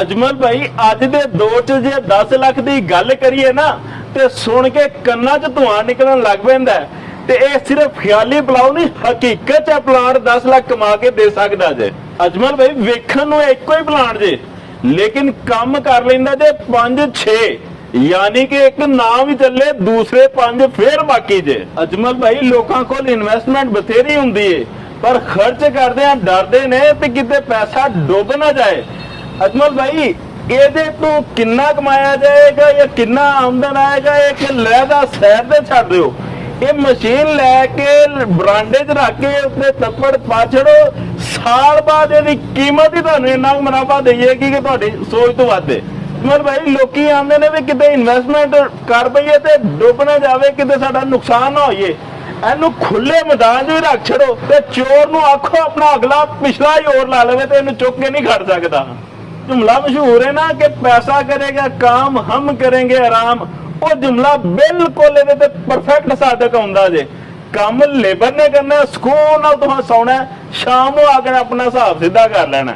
ਅਜਮਲ ਭਾਈ, ਅੱਜ ਦੇ ਦੌਰ 'ਚ ਜੇ 10 ਲੱਖ ਦੀ ਗੱਲ ਕਰੀਏ ਨਾ, ਤੇ ਸੁਣ ਕੇ ਕੰਨਾਂ 'ਚ ਧੂਆਂ ਨਿਕਲਣ ਲੱਗ ਪੈਂਦਾ ਤੇ ਇਹ ਸਿਰਫ ਖਿਆਲੀ ਪਲਾਉ ਨਹੀਂ, ਹਕੀਕਤ 'ਚ ਪਲਾਂਟ 10 ਲੱਖ ਕਮਾ ਕੇ ਦੇ ਸਕਦਾ ਜੇ। ਅਜਮਲ ਭਾਈ, ਵੇਖਣ ਨੂੰ ਇੱਕੋ ਹੀ ਪਲਾਂਟ ਜੇ, ਲੇਕਿਨ ਕੰਮ ਕਰ ਲੈਂਦਾ ਜੇ 5 6 ਯਾਨੀ ਕਿ ਇੱਕ ਨਾਮ ਵੀ ਚੱਲੇ, ਦੂਸਰੇ ਪੰਜ ਫੇਰ ਬਾਕੀ ਜੇ। ਅਜਮਲ ਭਾਈ, ਲੋਕਾਂ ਕੋਲ ਇਨਵੈਸਟਮੈਂਟ ਬਥੇਰੀ ਹੁੰਦੀ ਏ, ਪਰ ਖਰਚ ਕਰਦੇ ਆ ਡਰਦੇ ਨੇ ਤੇ ਕਿਤੇ ਪੈਸਾ ਡੁੱਬ ਨਾ ਜਾਏ। ਅਜਮਲ ਭਾਈ, ਇਹਦੇ ਤੋਂ ਕਿੰਨਾ ਕਮਾਇਆ ਜਾਏਗਾ ਜਾਂ ਕਿੰਨਾ ਆਮਦਨ ਆਏਗਾ, ਇਹ ਕਿ ਲੈ ਦਾ ਸੈਰ ਤੇ ਛੱਡ ਦਿਓ। ਇਹ ਮਸ਼ੀਨ ਲੈ ਕੇ ਬਰਾਂਡੇ 'ਚ ਰੱਖ ਕੇ ਉੱਤੇ ਤੱਪੜ ਪਾ ਛੜੋ ਸਾਲ ਬਾਅਦ ਇਹਦੀ ਕੀਮਤ ਹੀ ਤੁਹਾਨੂੰ ਇੰਨਾ ਕੁ ਮੁਨਾਫਾ ਦੇਈਏਗੀ ਕਿ ਤੁਹਾਡੀ ਸੋਚ ਤੋਂ ਵੱਧ ਹੈ ਮਰ ਭਾਈ, ਲੋਕੀ ਆਉਂਦੇ ਨੇ ਵੀ ਕਿਤੇ ਇਨਵੈਸਟਮੈਂਟ ਕਰ ਪਈਏ ਤੇ ਡੁੱਬ ਨਾ ਜਾਵੇ, ਕਿਤੇ ਸਾਡਾ ਨੁਕਸਾਨ ਨਾ ਹੋਈਏ। ਇਹਨੂੰ ਖੁੱਲੇ ਮੈਦਾਨ 'ਚ ਵੀ ਰੱਖ ਛੜੋ ਤੇ ਚੋਰ ਨੂੰ ਆਖੋ ਆਪਣਾ ਅਗਲਾ ਪਿਛਲਾ ਹੀ ਹੋਰ ਲਾ ਲਵੇ ਤੇ ਇਹਨੂੰ ਚੁੱਕ ਕੇ ਨਹੀਂ ਖੜ ਸਕਦਾ। ਜੁਮਲਾ ਮਸ਼ਹੂਰ ਹੈ ਨਾ ਕਿ ਪੈਸਾ ਕਰੇਗਾ ਕੰਮ ਹਮ ਕरेंगे ਆਰਾਮ ਉਹ ਜੁਮਲਾ ਬਿਲਕੁਲ ਇਹਦੇ ਤੇ ਪਰਫੈਕਟ ਸਾਦਕ ਆਉਂਦਾ ਜੇ ਕੰਮ ਲੇਬਰ ਨੇ ਕਰਨਾ ਸਕੂਨ ਨਾਲ ਤੁਹਾਂ ਸੌਣਾ ਸ਼ਾਮ ਨੂੰ ਆ ਕੇ ਆਪਣਾ ਹਿਸਾਬ ਸਿੱਧਾ ਕਰ ਲੈਣਾ।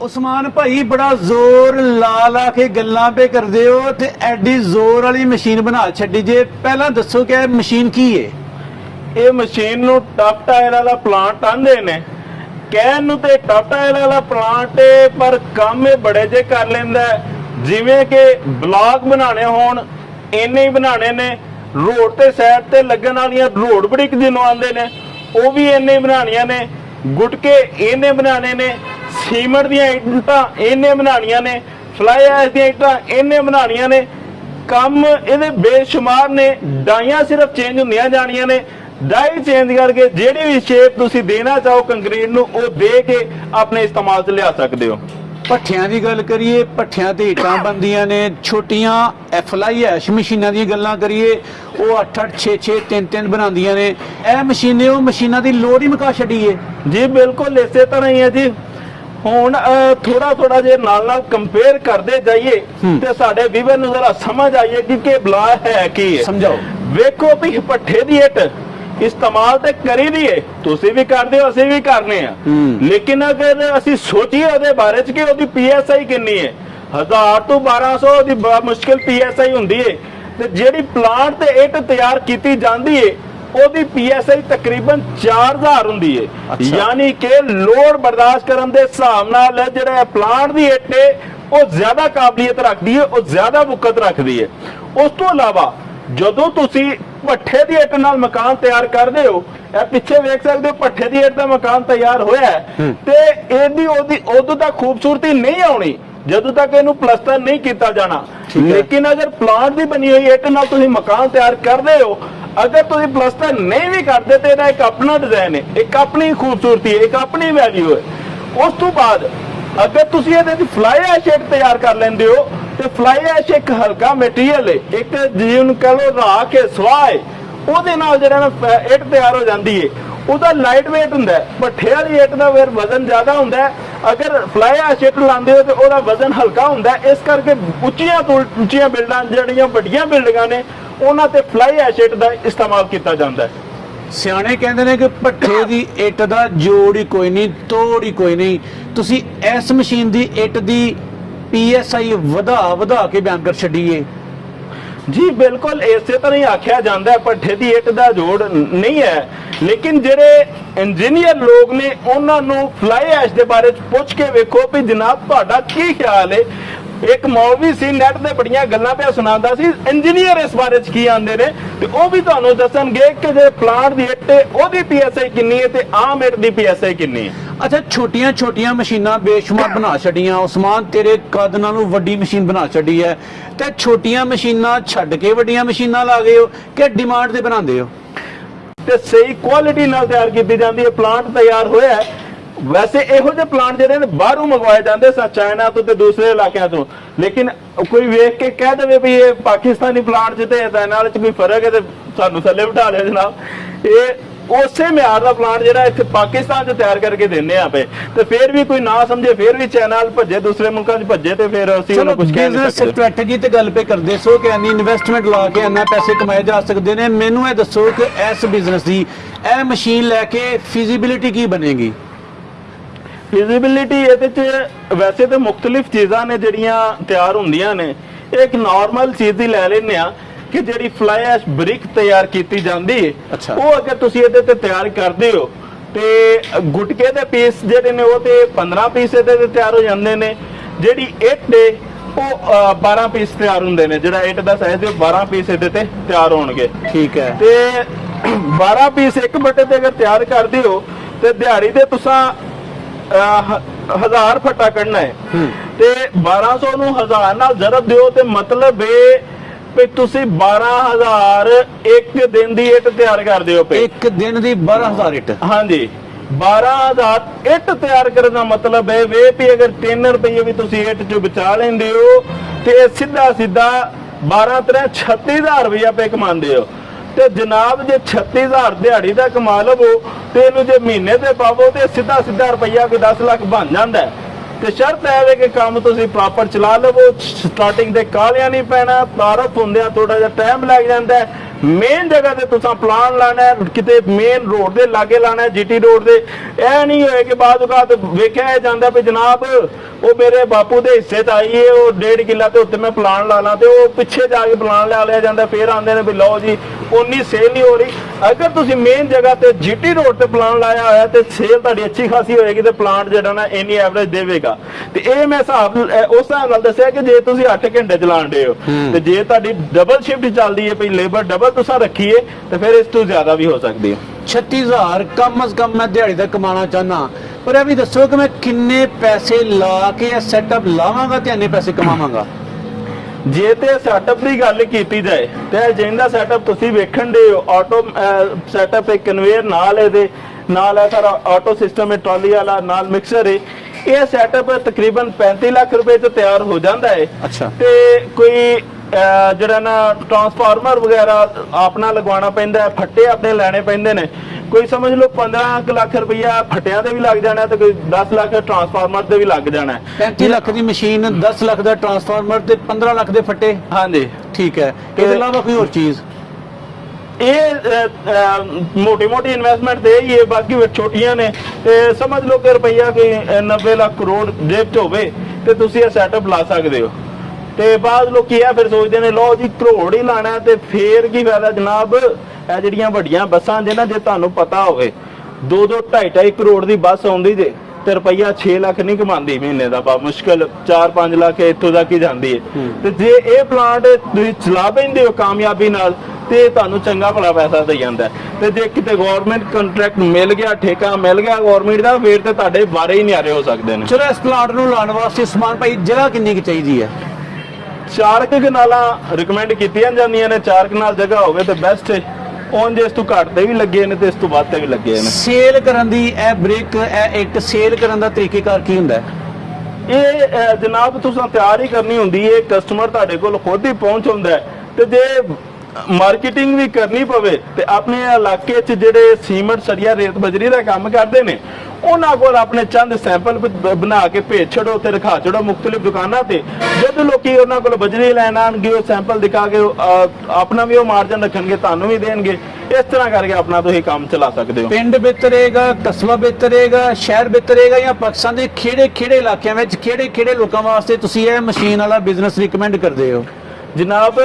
ਉਸਮਾਨ ਭਾਈ ਬੜਾ ਜ਼ੋਰ ਲਾ ਲਾ ਕੇ ਗੱਲਾਂ ਪੇ ਕਰਦੇ ਹੋ ਤੇ ਐਡੀ ਜ਼ੋਰ ਵਾਲੀ ਮਸ਼ੀਨ ਬਣਾ ਛੱਡੀ ਜੇ ਪਹਿਲਾਂ ਦੱਸੋ ਕਿ ਇਹ ਮਸ਼ੀਨ ਕੀ ਹੈ ਇਹ ਮਸ਼ੀਨ ਨੂੰ ਟਫ ਟਾਇਰ ਵਾਲਾ ਪਲਾਂਟ ਆਂਦੇ ਨੇ ਕਹਿਣ ਨੂੰ ਤੇ ਟਾਟਾ ਟਾਇਰ ਵਾਲਾ ਪਲਾਂਟ ਏ, ਪਰ ਕੰਮ ਇਹ ਬੜੇ ਜੇ ਕਰ ਲੈਂਦਾ ਜਿਵੇਂ ਕਿ ਬਲਾਕ ਬਣਾਣੇ ਹੋਣ, ਇੰਨੇ ਹੀ ਬਣਾਣੇ ਨੇ। ਰੋਡ ਤੇ ਸਾਈਡ ਤੇ ਲੱਗਣ ਵਾਲੀਆਂ ਰੋਡ ਬ੍ਰਿਕ ਜਿਹਨੂੰ ਆਉਂਦੇ ਨੇ। ਉਹ ਵੀ ਇੰਨੇ ਹੀ ਬਣਾਉਣੀਆਂ ਨੇ। ਗੁਟਕੇ ਇਹਨੇ ਬਣਾਣੇ ਨੇ। ਸੀਮਟ ਦੀਆਂ ਇੱਟਾਂ ਇਹਨੇ ਬਣਾਉਣੀਆਂ ਨੇ। ਫਲਾਈ ਐਸ਼ ਦੀਆਂ ਇੱਟਾਂ ਇਹਨੇ ਬਣਾਉਣੀਆਂ ਨੇ। ਕੰਮ ਇਹਦੇ ਬੇਸ਼ੁਮਾਰ ਨੇ। ਡਾਈਆਂ ਸਿਰਫ ਚੇਂਜ ਹੁੰਦੀਆਂ ਜਾਣੀਆਂ ਨੇ। ਡਾਈ ਚੇਂਜ ਕਰਕੇ ਜਿਹੜੀ ਵੀ ਸ਼ੇਪ ਤੁਸੀਂ ਦੇਣਾ ਚਾਹੋ ਕੰਕਰੀਟ ਨੂੰ ਉਹ ਦੇ ਕੇ ਆਪਣੇ ਇਸਤੇਮਾਲ 'ਚ ਲਿਆ ਸਕਦੇ ਹੋ। ਪੱਠਿਆਂ ਦੀ ਗੱਲ ਕਰੀਏ ਪੱਠਿਆਂ ਤੇ ਇੱਟਾਂ ਬੰਦੀਆਂ ਨੇ ਛੋਟੀਆਂ ਐਫਲਾਈ ਐਸ਼ ਮਸ਼ੀਨਾਂ ਦੀਆਂ ਗੱਲਾਂ ਕਰੀਏ ਉਹ 8 8 6 6 3 3 ਬਣਾਉਂਦੀਆਂ ਨੇ। ਇਹ ਮਸ਼ੀਨੇ ਉਹ ਮਸ਼ੀਨਾਂ ਦੀ ਲੋੜ ਹੀ ਮੁਕਾ ਛੱਡੀ ਏ ਜੀ ਬਿਲਕੁਲ ਇਸੇ ਤਰ੍ਹਾਂ ਹੀ ਹੈ ਜੀ। ਹੁਣ ਥੋੜਾ ਥੋੜਾ ਜੇ ਨਾਲ ਨਾਲ ਕੰਪੇਅਰ ਕਰਦੇ ਜਾਈਏ। ਤੇ ਸਾਡੇ ਵੀਵਰ ਨੂੰ ਜ਼ਰਾ ਸਮਝ ਆਈਏ ਕਿ ਕਿ ਬਲਾ ਹੈ ਕੀ ਹੈ। ਸਮਝਾਓ। ਵੇਖੋ ਵੀ ਪੱਠੇ ਦੀ ਇੱਟ। ਇਸਤੇਮਾਲ ਤੇ ਕਰੀ ਦੀ ਏ। ਤੁਸੀਂ ਵੀ ਕਰਦੇ ਹੋ ਅਸੀਂ ਵੀ ਕਰਨੇ ਆ। ਲੇਕਿਨ ਅਗਰ ਅਸੀਂ ਸੋਚੀਏ ਉਹਦੇ ਬਾਰੇ ਚ ਕਿ ਉਹਦੀ ਪੀਐਸਆਈ ਕਿੰਨੀ ਹੈ 1000 ਤੋਂ 1200 ਦੀ ਬੜਾ ਮੁਸ਼ਕਿਲ ਪੀਐਸਆਈ ਹੁੰਦੀ ਏ। ਤੇ ਜਿਹੜੀ ਪਲਾਂਟ ਤੇ ਇੱਟ ਤਿਆਰ ਕੀਤੀ ਜਾਂਦੀ ਏ ਉਹਦੀ ਪੀਐਸਆਈ ਤਕਰੀਬਨ 4000 ਹੁੰਦੀ ਏ। ਯਾਨੀ ਕਿ ਲੋਡ ਬਰਦਾਸ਼ਤ ਕਰਨ ਦੇ ਹਿਸਾਬ ਨਾਲ ਜਿਹੜਾ ਪਲਾਂਟ ਦੀ ਇੱਟ ਏ ਉਹ ਜ਼ਿਆਦਾ ਕਾਬਲੀਅਤ ਰੱਖਦੀ ਏ ਉਹ ਜ਼ਿਆਦਾ ਮੁਕਤ ਰੱਖਦੀ ਏ। ਉਸ ਤੋਂ ਇਲਾਵਾ ਜਦੋਂ ਤੁਸੀਂ ਪੱਠੇ ਦੀ ਇੱਟ ਨਾਲ ਮਕਾਨ ਤਿਆਰ ਕਰਦੇ ਹੋ ਇਹ ਪਿੱਛੇ ਵੇਖ ਸਕਦੇ ਹੋ ਪੱਠੇ ਦੀ ਇੱਟ ਦਾ ਮਕਾਨ ਤਿਆਰ ਹੋਇਆ ਹੈ। ਤੇ ਇਹਦੀ ਉਹਦੀ ਉਦੋਂ ਤੱਕ ਖੂਬਸੂਰਤੀ ਨਹੀਂ ਆਉਣੀ ਜਦੋਂ ਤੱਕ ਇਹਨੂੰ ਪਲਸਤਰ ਨਹੀਂ ਕੀਤਾ ਜਾਣਾ। ਲੇਕਿਨ ਅਗਰ ਪਲਾਂਟ ਦੀ ਬਣੀ ਹੋਈ ਇੱਟ ਨਾਲ ਤੁਸੀਂ ਮਕਾਨ ਤਿਆਰ ਕਰਦੇ ਹੋ ਅਗਰ ਤੁਸੀਂ ਪਲਸਤਰ ਨਹੀਂ ਵੀ ਕਰਦੇ ਤੇ ਇਹਦਾ ਇੱਕ ਆਪਣਾ ਡਿਜ਼ਾਈਨ ਹੈ ਇੱਕ ਆਪਣੀ ਖੂਬਸੂਰਤੀ ਹੈ ਇੱਕ ਆਪਣੀ ਵੈਲਿਊ ਹੈ। ਉਸ ਤੋਂ ਬਾਅਦ ਅਗਰ ਤੁਸੀਂ ਇਹਦੇ ਦੀ ਫਲਾਈ ਐਸ਼ ਇੱਟ ਤਿਆਰ ਕਰ ਲੈਂਦੇ ਹੋ, ਤੇ ਫਲਾਈ ਐਸ਼ ਇੱਕ ਹਲਕਾ ਮਟੀਰੀਅਲ ਹੈ ਇੱਕ ਜਿਹਨੂੰ ਕਹ ਲੋ ਰਾਖ ਕੇ ਸਵਾਹ ਹੈ ਉਹਦੇ ਨਾਲ ਜਿਹੜਾ ਨਾ ਇੱਟ ਤਿਆਰ ਹੋ ਜਾਂਦੀ ਹੈ ਉਹਦਾ ਲਾਈਟ weight ਹੁੰਦਾ ਹੈ, ਭੱਠੇ ਵਾਲੀ ਇੱਟ ਦਾ ਫਿਰ ਵਜ਼ਨ ਜ਼ਿਆਦਾ ਹੁੰਦਾ ਅਗਰ ਫਲਾਈ ਐਸ਼ ਇੱਟ ਲਾਉਂਦੇ ਹੋ, ਤੇ ਉਹਦਾ ਵਜ਼ਨ ਹਲਕਾ ਹੁੰਦਾ ਇਸ ਕਰਕੇ ਉੱਚੀਆਂ ਤੋਂ ਉੱਚੀਆਂ ਬਿਲਡਾਂ ਜਿਹੜੀਆਂ ਵੱਡੀਆਂ ਬਿਲਡਿੰਗਾਂ ਨੇ, ਉਹਨਾਂ ਤੇ ਫਲਾਈ ਐਸ਼ ਇੱਟ ਦਾ ਇਸਤੇਮਾਲ ਕੀਤਾ ਜਾਂਦਾ ਹੈ। ਸਿਆਣੇ ਕਹਿੰਦੇ ਨੇ ਕਿ ਪੱਠੇ ਦੀ ਇੱਟ ਦਾ ਜੋੜ ਹੀ ਕੋਈ ਨਹੀਂ, ਤੋੜ ਹੀ ਕੋਈ ਨਹੀਂ। ਤੁਸੀਂ ਇਸ ਮਸ਼ੀਨ ਦੀ ਇੱਟ ਦੀ ਪੀਐਸਆਈ ਵਧਾ ਵਧਾ ਕੇ ਬਿਆਨ ਕਰ ਛੱਡੀਏ। ਜੀ, ਬਿਲਕੁਲ, ਇਸੇ ਤਰ੍ਹਾਂ ਹੀ ਆਖਿਆ ਜਾਂਦਾ ਹੈ, ਭੱਠੇ ਦੀ ਇੱਟ ਦਾ ਜੋੜ ਨਹੀਂ ਹੈ। ਲੇਕਿਨ ਜਿਹੜੇ ਇੰਜੀਨੀਅਰ ਲੋਕ ਨੇ, ਉਹਨਾਂ ਨੂੰ ਫਲਾਈ ਐਸ਼ ਦੇ ਬਾਰੇ ਪੁੱਛ ਕੇ ਵੇਖੋ ਵੀ ਜਨਾਬ, ਤੁਹਾਡਾ ਕੀ ਖਿਆਲ ਹੈ ਇੱਕ ਮੌਲਵੀ ਸੀ ਨੈਟ ਤੇ ਬੜੀਆਂ ਗੱਲਾਂ ਪਿਆ ਸੁਣਾਉਂਦਾ ਸੀ। ਇੰਜੀਨੀਅਰ ਇਸ ਬਾਰੇ ਚ ਕੀ ਆਂਦੇ ਨੇ? ਤੇ ਉਹ ਵੀ ਤੁਹਾਨੂੰ ਦੱਸਣਗੇ ਕਿ ਜੇ ਪਲਾਂਟ ਦੀ ਇੱਟ ਉਹਦੀ ਪੀਐਸਆਈ ਕਿੰਨੀ ਹੈ ਤੇ ਆਮ ਇੱਟ ਦੀ ਪੀਐਸਆਈ ਕਿੰਨੀ ਹੈ? ਅੱਛਾ ਛੋਟੀਆਂ ਛੋਟੀਆਂ ਮਸ਼ੀਨਾਂ ਬੇਸ਼ੁਮਾਰ ਬਣਾ ਛੱਡੀਆਂ। ਉਸਮਾਨ ਤੇਰੇ ਕੱਦ ਨਾਲੋਂ ਵੱਡੀ ਮਸ਼ੀਨ ਬਣਾ ਛੱਡੀ ਹੈ। ਤੇ ਛੋਟੀਆਂ ਮਸ਼ੀਨਾਂ ਛੱਡ ਕੇ ਵੱਡੀਆਂ ਮਸ਼ੀਨਾਂ ਲਾ ਗਏ ਹੋ ਕਿ ਡਿਮਾਂਡ ਤੇ ਬਣਾਉਂਦੇ ਹੋ? ਤੇ ਸਹੀ ਕੁਆਲਿਟੀ ਨਾਲ ਤਿਆਰ ਕੀਤੀ ਜਾਂਦੀ ਹੈ। ਪਲਾਂਟ ਤਿਆਰ ਹੋਇਆ ਹੈ। ਵੈਸੇ ਇਹੋ ਜਿਹੇ ਪਲਾਂਟ ਜਿਹੜੇ ਨੇ ਬਾਹਰੋਂ ਮੰਗਵਾਏ ਜਾਂਦੇ ਸਨ ਚਾਈਨਾ ਤੋਂ ਤੇ ਦੂਸਰੇ ਇਲਾਕਿਆਂ ਤੋਂ। ਲੇਕਿਨ ਕੋਈ ਵੇਖ ਕੇ ਕਹਿ ਦੇਵੇ ਵੀ ਇਹ ਪਾਕਿਸਤਾਨੀ ਪਲਾਂਟ 'ਚ ਤੇ ਚਾਈਨਾ ਵਾਲੇ 'ਚ ਕੋਈ ਫ਼ਰਕ ਹੈ ਤੇ ਸਾਨੂੰ ਥੱਲੇ ਬਿਠਾ ਲਿਆ ਜਨਾਬ। ਇਹ ਉਸੇ ਮਿਆਰ ਦਾ ਪਲਾਂਟ ਜਿਹੜਾ ਇੱਥੇ ਪਾਕਿਸਤਾਨ 'ਚ ਤਿਆਰ ਕਰਕੇ ਦਿੰਦੇ ਆ ਪਏ ਤੇ ਫਿਰ ਵੀ ਕੋਈ ਨਾ ਸਮਝੇ ਫਿਰ ਵੀ ਚਾਈਨਾ ਵੱਲ ਭੱਜੇ ਦੂਸਰੇ ਮੁਲਕਾਂ 'ਚ ਭੱਜੇ ਤੇ ਫਿਰ ਅਸੀਂ ਉਹਨੂੰ ਕੁਝ ਕਹਿ ਨਹੀਂ ਸਕਦੇ। ਸਟ੍ਰੈਟਜੀ ਤੇ ਗੱਲ ਪੇ ਕਰਦੇ ਸੋ ਕਿ ਇੰਨੀ ਇਨਵੈਸਟਮੈਂਟ ਲਾ ਕੇ ਇੰਨਾ ਪੈਸੇ ਕਮਾਏ ਜਾ ਸਕਦੇ ਨੇ। ਮੈਨੂੰ ਇਹ ਦੱਸੋ ਕਿ ਇਸ ਬਿਜ਼ਨਸ ਦੀ ਇਹ ਮਸ਼ੀਨ ਲੈ ਕੇ ਫੀਜ਼ੀਬਿਲਿਟੀ ਕੀ ਬਣੇਗੀ? ਫਿਜ਼ੀਬਿਲਿਟੀ ਇਹਦੇ ਚ ਵੈਸੇ ਤਾਂ ਮੁxtਲਿਫ ਚੀਜ਼ਾਂ ਨੇ ਜਿਹੜੀਆਂ ਤਿਆਰ ਹੁੰਦੀਆਂ ਨੇ। ਇੱਕ ਨਾਰਮਲ ਚੀਜ਼ ਦੀ ਲੈ ਲੈਂਦੇ ਆ ਕਿ ਜਿਹੜੀ ਫਲਾਈ ਐਸ਼ ਬ੍ਰਿਕ ਤਿਆਰ ਕੀਤੀ ਜਾਂਦੀ ਹੈ। ਉਹ ਅਗਰ ਤੁਸੀਂ ਇਹਦੇ ਤੇ ਤਿਆਰ ਕਰਦੇ ਹੋ ਤੇ ਗੁਟਕੇ ਦੇ ਪੀਸ ਜਿਹੜੇ ਨੇ ਉਹ ਤੇ 15 ਪੀਸ ਇਹਦੇ ਤੇ ਤਿਆਰ ਹੋ ਜਾਂਦੇ ਨੇ। ਜਿਹੜੀ ਇੱਟ ਦੇ ਉਹ ਅ, 12 ਪੀਸ ਤਿਆਰ ਹੁੰਦੇ ਨੇ। ਜਿਹੜਾ ਇੱਟ ਦਾ ਸਾਈਜ਼ ਹੈ ਉਹ 12 ਪੀਸ ਇਹਦੇ ਤੇ ਤਿਆਰ ਹੋਣਗੇ। ਠੀਕ ਹੈ। ਤੇ 12 ਪੀਸ ਇੱਕ ਬੱਟੇ ਤੇ ਅਗਰ ਤਿਆਰ ਕਰਦੇ ਹੋ ਤੇ ਦਿਹਾੜੀ ਦੇ ਤੁਸੀਂ ਹਜ਼ਾਰ ਫੱਟਾ ਕੱਢਣਾ ਹੈ। ਤੇ 1200 ਨੂੰ ਹਜ਼ਾਰ ਨਾਲ ਜ਼ਰਬ ਦਿਓ ਤੇ ਮਤਲਬ ਇਹ ਵੀ ਤੁਸੀਂ 12000 ਇੱਕ ਦਿਨ ਦੀ ਇੱਟ ਤਿਆਰ ਕਰਦੇ ਹੋ ਪਏ ਇੱਕ ਦਿਨ ਦੀ 12000 ਇੱਟ। ਹਾਂਜੀ। 12000 ਇੱਟ ਤਿਆਰ ਕਰਨ ਦਾ ਮਤਲਬ ਹੈ ਵੇ ਵੀ ਅਗਰ 3 ਰੁਪਏ ਵੀ ਤੁਸੀਂ ਇੱਟ ਚ ਬਚਾ ਲੈਂਦੇ ਹੋ ਤੇ ਸਿੱਧਾ ਸਿੱਧਾ 12 ਤਰ੍ਹਾਂ 36000 ਰੁਪਇਆ ਪੇ ਕਮਾਉਂਦੇ ਹੋ। ਤੇ ਜਨਾਬ ਜੇ 36000 ਦਿਹਾੜੀ ਦਾ ਕਮਾ ਲਵੋ ਤੇ ਇਹਨੂੰ ਜੇ ਮਹੀਨੇ ਤੇ ਪਾਵੋ ਤੇ ਸਿੱਧਾ ਸਿੱਧਾ ਰੁਪਇਆ ਕੋਈ 10 ਲੱਖ ਬਣ ਜਾਂਦਾ ਤੇ ਸ਼ਰਤ ਹੈ ਵੇ ਕਿ ਕੰਮ ਤੁਸੀਂ ਪ੍ਰੋਪਰ ਚਲਾ ਲਵੋ ਸਟਾਰਟਿੰਗ ਦੇ ਕਾਲਿਆਂ ਨਹੀਂ ਪੈਣਾ ਤਾਰਫ ਹੁੰਦਿਆਂ ਥੋੜਾ ਜਿਹਾ ਟਾਈਮ ਲੱਗ ਜਾਂਦਾ ਮੇਨ ਜਗ੍ਹਾ ਤੇ ਤੁਸੀਂ ਪਲਾਨ ਲਾਣਾ ਕਿਤੇ ਮੇਨ ਰੋਡ ਦੇ ਲਾਗੇ ਲਾਣਾ ਹੈ ਜੀਟੀ ਰੋਡ ਦੇ। ਇਹ ਨਹੀਂ ਹੋਏ ਕਿ ਬਾਅਦ ਬਾਅਦ ਵੇਖਿਆ ਜਾਂਦਾ ਵੀ ਜਨਾਬ, ਉਹ ਮੇਰੇ ਬਾਪੂ ਦੇ ਹਿੱਸੇ ਚ ਆਈ ਏ, ਉਹ ਡੇਢ ਕਿੱਲਾ ਤੇ ਉੱਤੇ ਮੈਂ ਪਲਾਨ ਲਾ ਲਾਂ ਤੇ ਉਹ ਪਿੱਛੇ ਜਾ ਕੇ ਪਲਾਨ ਲਾ ਲਿਆ ਜਾਂਦਾ, ਫੇਰ ਆਉਂਦੇ ਨੇ ਵੀ ਲਓ ਜੀ ਉਨੀ ਸੇਲ ਨਹੀਂ ਹੋ ਰਹੀ। ਅਗਰ ਤੁਸੀਂ ਮੇਨ ਜਗ੍ਹਾ ਤੇ ਜੀਟੀ ਰੋਡ ਤੇ ਪਲਾਨ ਲਾਇਆ ਹੋਇਆ ਤੇ ਸੇਲ ਤੁਹਾਡੀ ਅੱਛੀ ਖਾਸੀ ਹੋਏਗੀ ਤੇ ਪਲਾਂਟ ਜਿਹੜਾ ਨਾ ਇੰਨੀ ਐਵਰੇਜ ਦੇਵੇਗਾ। ਤੇ ਇਹ ਮੈਂ ਹਿਸਾਬ ਉਸ ਹਿਸਾਬ ਨਾਲ ਦੱਸਿਆ ਕਿ ਜੇ ਤੁਸੀਂ 8 ਘੰਟੇ ਚਲਾਉਂਦੇ ਹੋ ਹੂੰ। ਤੇ ਜੇ ਤੁਹਾਡੀ ਡਬਲ ਸ਼ਿਫਟ ਚੱਲਦੀ ਹੈ ਭਈ ਲੇਬਰ ਡਬਲ ਤੁਸੀਂ ਰੱਖੀਏ ਤੇ ਫਿਰ ਇਸ ਤੋਂ ਜ਼ਿਆਦਾ ਵੀ ਹੋ ਸਕਦੀ ਹੈ 36000 ਕਮ ਅਜ਼ ਕਮ ਮੈਂ ਦਿਹਾੜੀ ਦਾ ਕਮਾਣਾ ਚਾਹਨਾ ਪਰ ਇਹ ਵੀ ਦੱਸੋ ਕਿ ਮੈਂ ਕਿੰਨੇ ਪੈਸੇ ਲਾ ਕੇ ਇਹ ਸੈਟਅਪ ਲਾਵਾਂਗਾ ਤੇ ਇੰਨੇ ਪੈਸੇ ਕਮਾਵਾਂਗਾ? ਜੇ ਤੇ ਸੈਟਅਪ ਦੀ ਗੱਲ ਕੀਤੀ ਜਾਏ ਤੇ ਜਿੰਦਾ ਸੈਟਅਪ ਤੁਸੀਂ ਵੇਖਣ ਦੇ ਆਟੋ ਸੈਟਅਪ ਇੱਕ ਕਨਵੇਅਰ ਨਾਲ ਇਹਦੇ ਨਾਲ ਹੈ ਸਾਰਾ ਆਟੋ ਸਿਸਟਮ ਹੈ ਟਰਾਲੀ ਵਾਲਾ ਨਾਲ ਮਿਕਸਰ ਹੈ। ਇਹ ਸੈਟਅਪ ਤਕਰੀਬਨ 35 ਲੱਖ ਰੁਪਏ ਚ ਤਿਆਰ ਹੋ ਜਾਂਦਾ ਹੈ। ਅੱਛਾ। ਤੇ ਕੋਈ ਜਿਹੜਾ ਨਾ ਟਰਾਂਸਫਾਰਮਰ ਵਗੈਰਾ ਆਪਣਾ ਲਗਵਾਉਣਾ ਪੈਂਦਾ ਫੱਟੇ ਆਪਣੇ ਲੈਣੇ ਪੈਂਦੇ ਨੇ। ਕੋਈ ਸਮਝ ਲਓ 15 ਕੁ ਲੱਖ ਰੁਪਈਆ ਫੱਟਿਆਂ ਦੇ ਵੀ ਲੱਗ ਜਾਣਾ ਤੇ ਕੋਈ 10 ਲੱਖ ਟਰਾਂਸਫਾਰਮਰ ਦੇ ਵੀ ਲੱਗ ਜਾਣਾ। ਹੈ 35 ਲੱਖ ਦੀ ਮਸ਼ੀਨ 10 ਲੱਖ ਦਾ ਟਰਾਂਸਫਾਰਮਰ ਤੇ 15 ਲੱਖ ਦੇ ਫੱਟੇ? ਹਾਂਜੀ। ਠੀਕ ਹੈ। ਇਹਦੇ ਇਲਾਵਾ ਕੋਈ ਹੋਰ ਚੀਜ਼? ਇਹ ਮੋਟੀ ਮੋਟੀ ਇਨਵੈਸਟਮੈਂਟ ਤੇ ਹੀ ਹੈ ਬਾਕੀ ਛੋਟੀਆਂ ਨੇ। ਤੇ ਸਮਝ ਲਓ ਕਿ ਰੁਪਈਆ ਕੋਈ ਅਹ, 90 ਲੱਖ ਕਰੋੜ ਜੇਬ 'ਚ ਹੋਵੇ ਤੇ ਤੁਸੀਂ ਇਹ ਸੈਟਅਪ ਲਾ ਸਕਦੇ ਹੋ। ਤੇ ਬਾਅਦ ਲੋਕੀ ਇਹ ਫਿਰ ਸੋਚਦੇ ਨੇ ਲਓ ਜੀ ਕਰੋੜ ਹੀ ਲਾਣਾ ਤੇ ਫੇਰ ਕੀ ਫਾਇਦਾ ਜਨਾਬ? ਇਹ ਜਿਹੜੀਆਂ ਵੱਡੀਆਂ ਬੱਸਾਂ ਜੇ ਨਾ ਜੇ ਤੁਹਾਨੂੰ ਪਤਾ ਹੋਵੇ 2 2 2.5 2.5 ਕਰੋੜ ਦੀ ਬੱਸ ਆਉਂਦੀ ਜੇ ਤੇ ਰੁਪਈਆ 6 ਲੱਖ ਨਹੀਂ ਕਮਾਉਂਦੀ ਮਹੀਨੇ ਦਾ ਬਾ ਮੁਸ਼ਕਲ 4-5 ਲੱਖ ਇੱਥੋਂ ਤੱਕ ਹੀ ਜਾਂਦੀ ਹੈ। ਤੇ ਜੇ ਇਹ ਪਲਾਂਟ ਤੁਸੀਂ ਚਲਾ ਪੈਂਦੇ ਹੋ ਕਾਮਯਾਬੀ ਨਾਲ ਤੇ ਤੁਹਾਨੂੰ ਚੰਗਾ ਭਲਾ ਪੈਸਾ ਦੇ ਜਾਂਦਾ। ਤੇ ਜੇ ਕਿਤੇ ਗਵਰਨਮੈਂਟ ਕੰਟਰੈਕਟ ਮਿਲ ਗਿਆ ਠੇਕਾ ਮਿਲ ਗਿਆ ਗਵਰਨਮੈਂਟ ਦਾ ਫੇਰ ਤੇ ਤੁਹਾਡੇ ਬਾਰੇ ਹੀ ਨਿਆਰੇ ਹੋ ਸਕਦੇ ਨੇ। ਚਲੋ ਇਸ ਪਲਾਂਟ ਨੂੰ ਲਾਉਣ ਵਾਸਤੇ ਸਮਾਨ ਭਾਈ ਜਗ੍ਹਾ ਕਿੰਨੀ ਕੁ ਚਾਹੀਦੀ ਹੈ? ਚਾਰ ਕਨਾਲਾਂ ਰეკਮੈਂਡ ਕੀਤੀਆਂ ਜਾਂਦੀਆਂ ਨੇ ਚਾਰ ਕਨਾਲ ਜਗ੍ਹਾ ਹੋਵੇ ਤੇ ਬੈਸਟ ਹੈ ਉਂਝ ਇਸ ਤੋਂ ਘੱਟ ਵੀ ਲੱਗੇ ਨੇ ਤੇ ਇਸ ਤੋਂ ਵੱਧ ਤੇ ਵੀ ਲੱਗੇ ਨੇ। ਸੇਲ ਕਰਨ ਦੀ ਇਹ ਬ੍ਰੇਕ ਇਹ ਇੱਕ ਸੇਲ ਕਰਨ ਦਾ ਤਰੀਕੇਕਾਰ ਕੀ ਹੁੰਦਾ ਹੈ? ਇਹ ਜਨਾਬ ਤੁਸੀਂ ਤਿਆਰ ਹੀ ਕਰਨੀ ਹੁੰਦੀ ਹੈ ਕਸਟਮਰ ਤੁਹਾਡੇ ਕੋਲ ਖੁਦ ਹੀ ਪਹੁੰਚ ਹੁੰਦਾ ਤੇ ਜੇ ਮਾਰਕੀਟਿੰਗ ਵੀ ਕਰਨੀ ਪਵੇ ਤੇ ਆਪਣੇ ਇਲਾਕੇ 'ਚ ਜਿਹੜੇ ਸੀਮੈਂਟ ਸਰੀਆ ਰੇਤ ਬਜਰੀ ਦਾ ਕੰਮ ਕਰਦੇ ਨੇ ਉਹਨਾਂ ਕੋਲ ਆਪਣੇ ਚੰਦ ਸੈਂਪਲ ਬਣਾ ਕੇ ਭੇਜ ਛੜੋ ਤੇ ਰਖਾ ਛੜੋ ਮੁxtਲਿਫ ਦੁਕਾਨਾਂ ਤੇ। ਜਦ ਲੋਕੀ ਉਹਨਾਂ ਕੋਲ ਬਜਰੀ ਲੈਣ ਆਣਗੇ ਉਹ ਸੈਂਪਲ ਦਿਖਾ ਕੇ ਆਪਣਾ ਵੀ ਉਹ ਮਾਰਜਨ ਰੱਖਣਗੇ ਤੁਹਾਨੂੰ ਵੀ ਦੇਣਗੇ। ਇਸ ਤਰ੍ਹਾਂ ਕਰਕੇ ਆਪਣਾ ਤੁਸੀਂ ਕੰਮ ਚਲਾ ਸਕਦੇ ਹੋ। ਪਿੰਡ ਬਿਹਤਰੇਗਾ ਕਸਬਾ ਬਿਹਤਰੇਗਾ ਸ਼ਹਿਰ ਬਿਹਤਰੇਗਾ ਜਾਂ ਪਾਕਿਸਤਾਨ ਦੇ ਖੇੜੇ ਖੇੜੇ ਇਲਾਕਿਆਂ ਵਿੱਚ ਖੇੜੇ ਖੇੜੇ ਲੋਕਾਂ ਵਾਸਤੇ ਤੁਸੀਂ ਇਹ ਮਸ਼ੀਨ ਵਾਲਾ ਬਿਜ਼ਨਸ ਰეკਮੈਂਡ ਕਰਦੇ ਹੋ? ਜਨਾਬ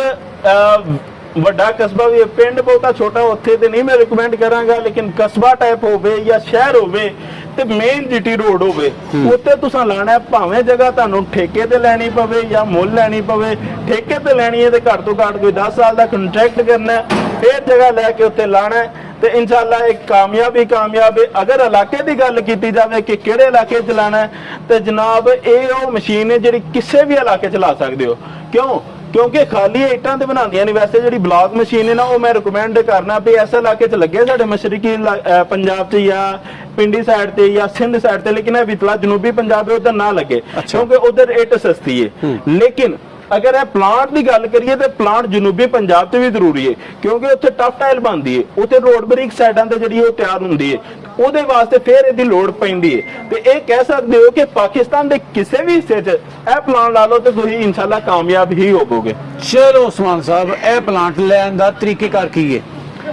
ਵੱਡਾ ਕਸਬਾ ਵੀ ਪਿੰਡ ਬਹੁਤਾ ਛੋਟਾ ਉੱਥੇ ਤੇ ਨਹੀਂ ਮੈਂ ਰეკਮੈਂਡ ਕਰਾਂਗਾ ਲੇਕਿਨ ਕਸਬਾ ਟਾਈਪ ਹੋਵੇ ਜਾਂ ਸ਼ਹਿਰ ਹੋਵੇ ਤੇ ਮੇਨ ਜੀਟੀ ਰੋਡ ਹੋਵੇ, ਉੱਥੇ ਤੁਸੀਂ ਲਾਣਾ ਭਾਵੇਂ ਜਗ੍ਹਾ ਤੁਹਾਨੂੰ ਠੇਕੇ ਤੇ ਲੈਣੀ ਪਵੇ ਜਾਂ ਮੁੱਲ ਲੈਣੀ ਪਵੇ, ਠੇਕੇ ਤੇ ਲੈਣੀ ਹੈ ਤੇ ਘੱਟ ਤੋਂ ਘੱਟ ਕੋਈ 10 ਸਾਲ ਦਾ ਕੰਟਰੈਕਟ ਕਰਨਾ ਹੈ ਫਿਰ ਜਗ੍ਹਾ ਲੈ ਕੇ ਉੱਥੇ ਲਾਣਾ ਤੇ ਇਨਸ਼ਾਅੱਲਾ ਇੱਕ ਕਾਮਯਾਬ ਹੀ ਕਾਮਯਾਬ ਹੈ। ਅਗਰ ਇਲਾਕੇ ਦੀ ਗੱਲ ਕੀਤੀ ਜਾਵੇ ਕਿ ਕਿਹੜੇ ਇਲਾਕੇ 'ਚ ਲਾਣਾ ਤੇ ਜਨਾਬ, ਇਹ ਉਹ ਮਸ਼ੀਨ ਹੈ ਜਿਹੜੀ ਕਿਸੇ ਵੀ ਇਲਾਕੇ 'ਚ ਲਾ ਸਕਦੇ ਹੋ। ਕਿਉਂ? ਕਿਉਂਕਿ ਖਾਲੀ ਇੱਟਾਂ ਤੇ ਬਣਾਉਂਦੀਆਂ ਨਹੀਂ ਵੈਸੇ ਜਿਹੜੀ ਬਲੌਕ ਮਸ਼ੀਨ ਹੈ ਨਾ ਉਹ ਮੈਂ ਰეკਮੈਂਡ ਕਰਨਾ ਵੀ ਐਸੇ ਇਲਾਕੇ 'ਚ ਲੱਗੇ ਸਾਡੇ ਮਸ਼ਰਕੀ ਪੰਜਾਬ 'ਚ ਜਾਂ ਪਿੰਡੀ ਸਾਈਡ ਤੇ ਜਾਂ ਸਿੰਧ ਸਾਈਡ ਤੇ ਲੇਕਿਨ ਇਹ ਵਿਤਲਾ ਜਨੂਬੀ ਪੰਜਾਬ ਹੈ ਉਧਰ ਨਾ ਲੱਗੇ ਕਿਉਂਕਿ ਉਧਰ ਇੱਟ ਸਸਤੀ ਹੈ। ਲੇਕਿਨ ਅਗਰ ਇਹ ਪਲਾਂਟ ਦੀ ਗੱਲ ਕਰੀਏ ਤੇ ਪਲਾਂਟ ਜਨੂਬੀ ਪੰਜਾਬ 'ਚ ਵੀ ਜ਼ਰੂਰੀ ਹੈ ਕਿਉਂਕਿ ਉੱਥੇ ਟਫ ਟਾਈਲ ਬਣਦੀ ਹੈ ਉੱਥੇ ਰੋਡ ਬਰੀਕ ਸਾਈਡਾਂ ਤੇ ਜਿਹੜੀ ਉਹ ਤਿਆਰ ਹੁੰਦੀ ਹੈ ਉਹਦੇ ਵਾਸਤੇ ਫਿਰ ਇਹਦੀ ਲੋੜ ਪੈਂਦੀ ਹੈ। ਤੇ ਇਹ ਕਹਿ ਸਕਦੇ ਹੋ ਕਿ ਪਾਕਿਸਤਾਨ ਦੇ ਕਿਸੇ ਵੀ ਹਿੱਸੇ 'ਚ ਇਹ ਪਲਾਂਟ ਲਾ ਲਓ ਤੇ ਤੁਸੀਂ ਇਨਸ਼ਾਅੱਲਾ ਕਾਮਯਾਬ ਹੀ ਹੋਵੋਗੇ। ਚਲੋ ਉਸਮਾਨ ਸਾਹਿਬ, ਇਹ ਪਲਾਂਟ ਲੈਣ ਦਾ ਤਰੀਕੇਕਾਰ ਕੀ ਹੈ?